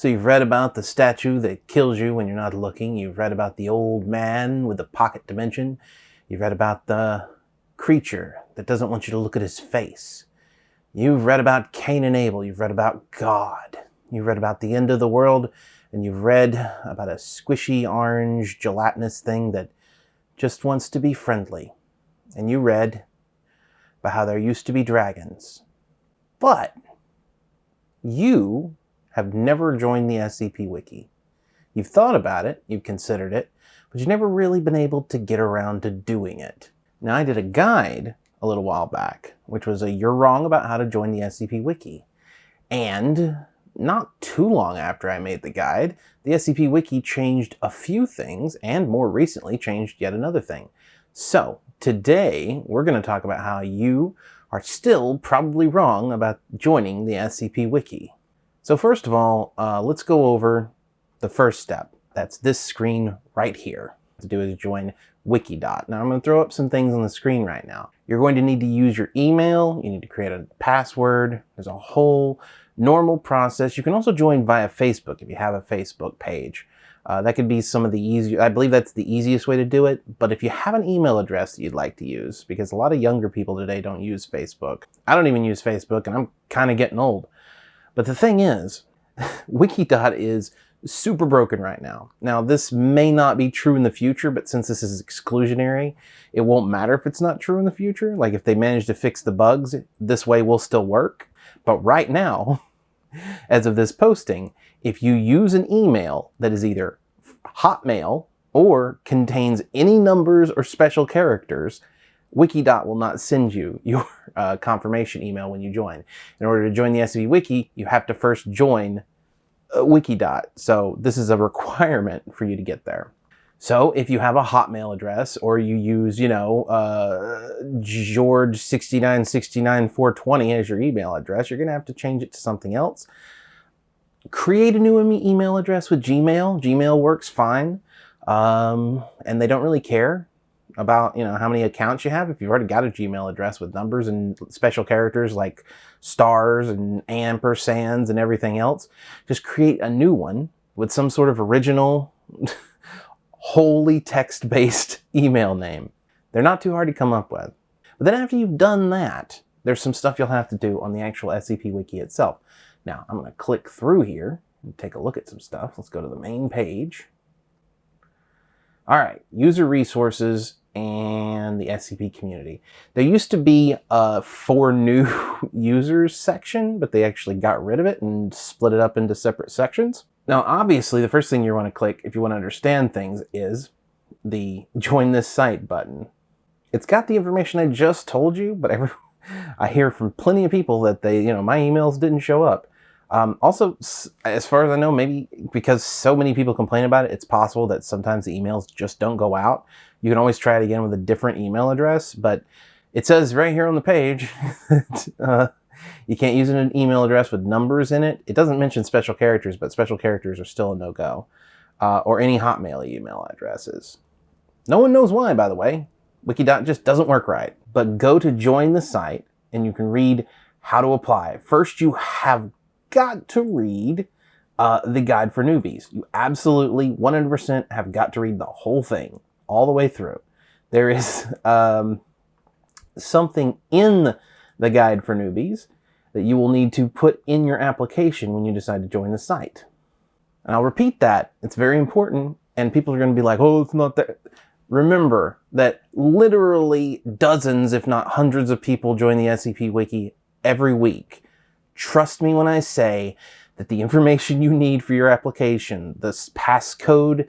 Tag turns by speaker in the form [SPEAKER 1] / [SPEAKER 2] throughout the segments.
[SPEAKER 1] So you've read about the statue that kills you when you're not looking. You've read about the old man with the pocket dimension. You've read about the creature that doesn't want you to look at his face. You've read about Cain and Abel. You've read about God. You've read about the end of the world. And you've read about a squishy orange gelatinous thing that just wants to be friendly. And you read about how there used to be dragons. But you have never joined the SCP Wiki. You've thought about it, you've considered it, but you've never really been able to get around to doing it. Now, I did a guide a little while back, which was a you're wrong about how to join the SCP Wiki. And not too long after I made the guide, the SCP Wiki changed a few things and more recently changed yet another thing. So today we're going to talk about how you are still probably wrong about joining the SCP Wiki. So first of all, uh, let's go over the first step. That's this screen right here. To do is join Wikidot. Now I'm going to throw up some things on the screen right now. You're going to need to use your email. You need to create a password. There's a whole normal process. You can also join via Facebook if you have a Facebook page. Uh, that could be some of the easier, I believe that's the easiest way to do it. But if you have an email address that you'd like to use, because a lot of younger people today don't use Facebook. I don't even use Facebook and I'm kind of getting old. But the thing is, Wikidot is super broken right now. Now, this may not be true in the future, but since this is exclusionary, it won't matter if it's not true in the future. Like if they manage to fix the bugs, this way will still work. But right now, as of this posting, if you use an email that is either Hotmail or contains any numbers or special characters, Wikidot will not send you your uh, confirmation email when you join. In order to join the SCP Wiki, you have to first join uh, Wikidot. So this is a requirement for you to get there. So if you have a Hotmail address or you use, you know, uh, George6969420 as your email address, you're going to have to change it to something else. Create a new email address with Gmail. Gmail works fine. Um, and they don't really care about you know how many accounts you have. If you've already got a gmail address with numbers and special characters like stars and ampersands and everything else just create a new one with some sort of original wholly text-based email name. They're not too hard to come up with. But then after you've done that there's some stuff you'll have to do on the actual scp wiki itself. Now i'm going to click through here and take a look at some stuff. Let's go to the main page. All right, user resources and the SCP community. There used to be a for new users section, but they actually got rid of it and split it up into separate sections. Now, obviously, the first thing you want to click if you want to understand things is the join this site button. It's got the information I just told you, but every, I hear from plenty of people that they, you know, my emails didn't show up. Um, also, as far as I know, maybe because so many people complain about it, it's possible that sometimes the emails just don't go out. You can always try it again with a different email address, but it says right here on the page, uh, you can't use an email address with numbers in it. It doesn't mention special characters, but special characters are still a no-go. Uh, or any Hotmail email addresses. No one knows why, by the way. Wikidot just doesn't work right. But go to join the site and you can read how to apply. First, you have got to read uh, the guide for newbies. You absolutely 100% have got to read the whole thing all the way through. There is um, something in the guide for newbies that you will need to put in your application when you decide to join the site. And I'll repeat that. It's very important. And people are going to be like, oh, it's not that. Remember that literally dozens, if not hundreds of people join the SCP Wiki every week. Trust me when I say that the information you need for your application, the passcode,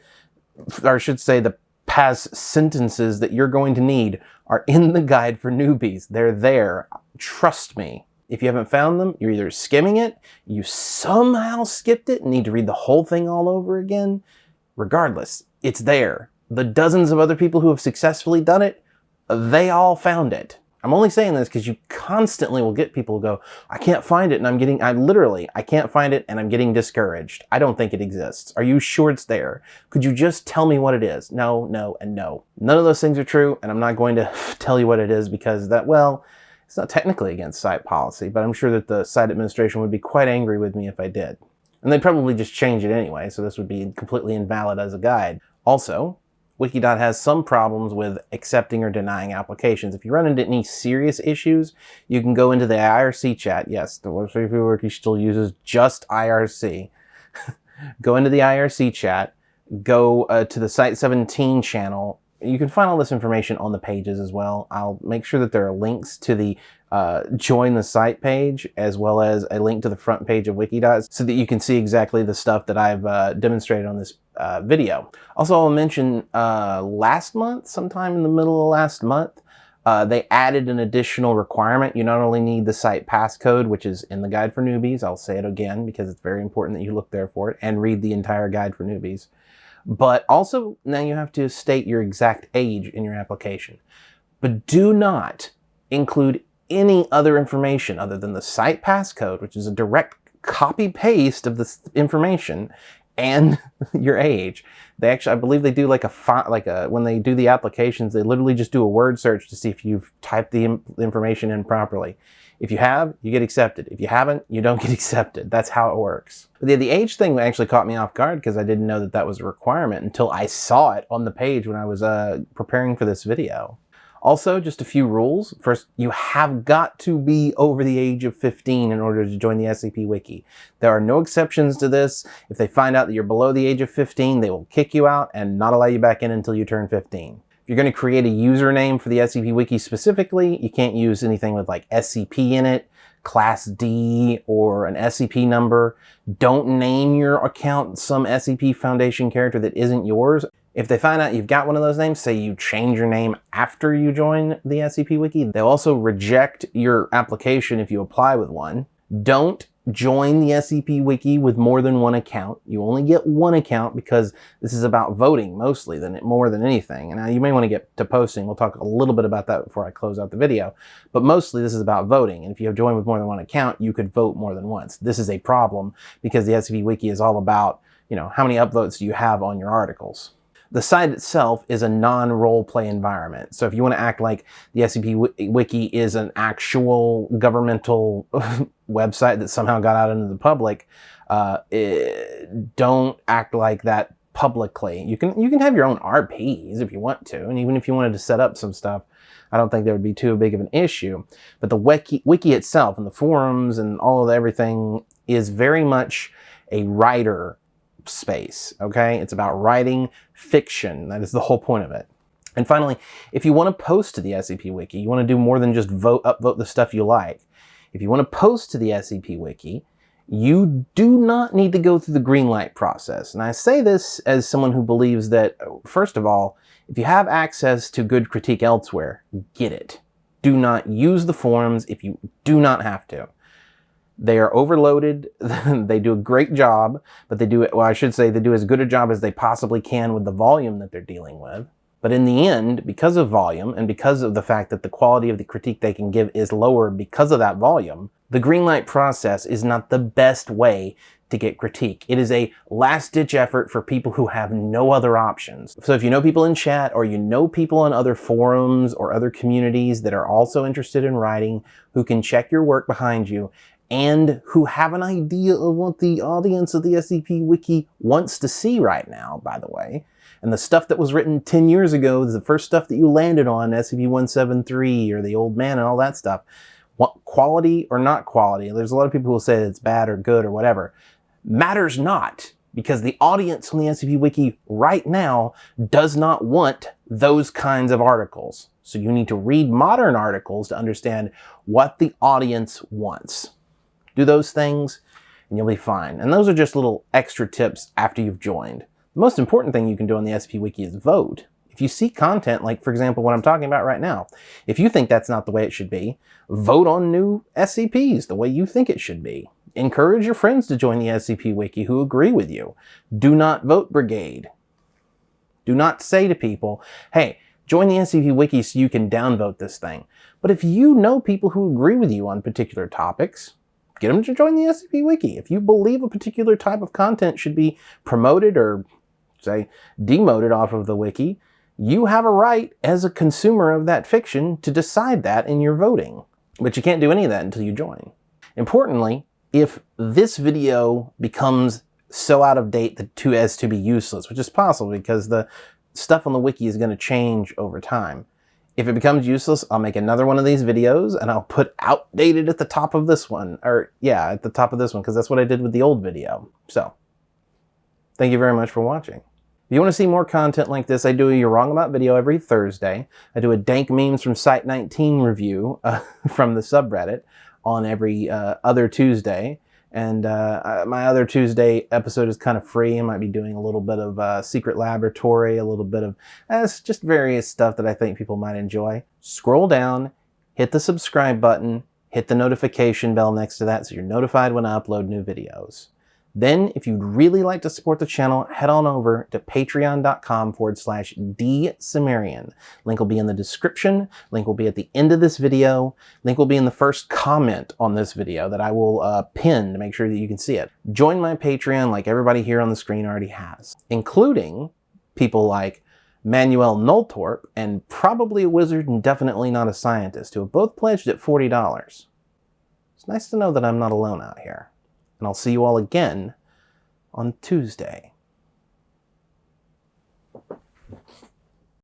[SPEAKER 1] or I should say the pass sentences that you're going to need are in the guide for newbies. They're there. Trust me. If you haven't found them, you're either skimming it, you somehow skipped it and need to read the whole thing all over again. Regardless, it's there. The dozens of other people who have successfully done it, they all found it. I'm only saying this because you constantly will get people who go, I can't find it and I'm getting, I literally, I can't find it and I'm getting discouraged. I don't think it exists. Are you sure it's there? Could you just tell me what it is? No, no, and no. None of those things are true and I'm not going to tell you what it is because that, well, it's not technically against site policy, but I'm sure that the site administration would be quite angry with me if I did. And they'd probably just change it anyway, so this would be completely invalid as a guide. Also, Wikidot has some problems with accepting or denying applications. If you run into any serious issues, you can go into the IRC chat. Yes, the Wiki Wiki still uses just IRC. go into the IRC chat, go uh, to the Site 17 channel. You can find all this information on the pages as well. I'll make sure that there are links to the uh, join the site page as well as a link to the front page of Wikidot so that you can see exactly the stuff that I've uh, demonstrated on this uh, video. Also, I'll mention uh, last month, sometime in the middle of last month, uh, they added an additional requirement. You not only need the site passcode, which is in the guide for newbies, I'll say it again because it's very important that you look there for it and read the entire guide for newbies, but also now you have to state your exact age in your application. But do not include any other information other than the site passcode, which is a direct copy paste of this information and your age. They actually, I believe they do like a font, like a, when they do the applications, they literally just do a word search to see if you've typed the information in properly. If you have, you get accepted. If you haven't, you don't get accepted. That's how it works. But the, the age thing actually caught me off guard because I didn't know that that was a requirement until I saw it on the page when I was uh, preparing for this video. Also, just a few rules. First, you have got to be over the age of 15 in order to join the SCP Wiki. There are no exceptions to this. If they find out that you're below the age of 15, they will kick you out and not allow you back in until you turn 15. If you're going to create a username for the SCP Wiki specifically, you can't use anything with like SCP in it, Class D, or an SCP number. Don't name your account some SCP Foundation character that isn't yours. If they find out you've got one of those names, say you change your name after you join the SCP Wiki, they'll also reject your application if you apply with one. Don't join the SCP Wiki with more than one account. You only get one account because this is about voting mostly than it more than anything. And now you may want to get to posting. We'll talk a little bit about that before I close out the video. But mostly this is about voting. And if you have joined with more than one account, you could vote more than once. This is a problem because the SCP Wiki is all about, you know, how many upvotes do you have on your articles. The site itself is a non-role play environment. So if you want to act like the SCP Wiki is an actual governmental website that somehow got out into the public, uh, it, don't act like that publicly. You can you can have your own RPs if you want to, and even if you wanted to set up some stuff, I don't think there would be too big of an issue. But the wiki, wiki itself and the forums and all of everything is very much a writer space, okay? It's about writing fiction. That is the whole point of it. And finally, if you want to post to the SCP Wiki, you want to do more than just vote upvote the stuff you like. If you want to post to the SCP Wiki, you do not need to go through the green light process. And I say this as someone who believes that, first of all, if you have access to good critique elsewhere, get it. Do not use the forums if you do not have to. They are overloaded. they do a great job, but they do it, well, I should say they do as good a job as they possibly can with the volume that they're dealing with. But in the end, because of volume and because of the fact that the quality of the critique they can give is lower because of that volume, the greenlight process is not the best way to get critique. It is a last ditch effort for people who have no other options. So if you know people in chat or you know people on other forums or other communities that are also interested in writing who can check your work behind you and who have an idea of what the audience of the SCP Wiki wants to see right now, by the way. And the stuff that was written 10 years ago, the first stuff that you landed on, SCP-173 or the Old Man and all that stuff, what, quality or not quality, there's a lot of people who say it's bad or good or whatever, matters not because the audience on the SCP Wiki right now does not want those kinds of articles. So you need to read modern articles to understand what the audience wants. Do those things and you'll be fine. And those are just little extra tips after you've joined. The most important thing you can do on the SCP Wiki is vote. If you see content, like for example what I'm talking about right now, if you think that's not the way it should be, vote on new SCPs the way you think it should be. Encourage your friends to join the SCP Wiki who agree with you. Do not vote brigade. Do not say to people, hey, join the SCP Wiki so you can downvote this thing. But if you know people who agree with you on particular topics, get them to join the SCP Wiki. If you believe a particular type of content should be promoted or, say, demoted off of the Wiki, you have a right as a consumer of that fiction to decide that in your voting. But you can't do any of that until you join. Importantly, if this video becomes so out of date that to as to be useless, which is possible because the stuff on the wiki is going to change over time. If it becomes useless, I'll make another one of these videos and I'll put outdated at the top of this one. Or yeah, at the top of this one, because that's what I did with the old video. So, thank you very much for watching. If you want to see more content like this, I do a You're Wrong About video every Thursday. I do a Dank Memes from Site 19 review uh, from the subreddit on every uh, other Tuesday. And uh, my other Tuesday episode is kind of free. I might be doing a little bit of uh, Secret Laboratory, a little bit of uh, just various stuff that I think people might enjoy. Scroll down, hit the subscribe button, hit the notification bell next to that so you're notified when I upload new videos. Then, if you'd really like to support the channel, head on over to patreon.com forward slash dsumerian. Link will be in the description. Link will be at the end of this video. Link will be in the first comment on this video that I will uh, pin to make sure that you can see it. Join my Patreon like everybody here on the screen already has, including people like Manuel Noltorp and probably a wizard and definitely not a scientist who have both pledged at $40. It's nice to know that I'm not alone out here and I'll see you all again on Tuesday.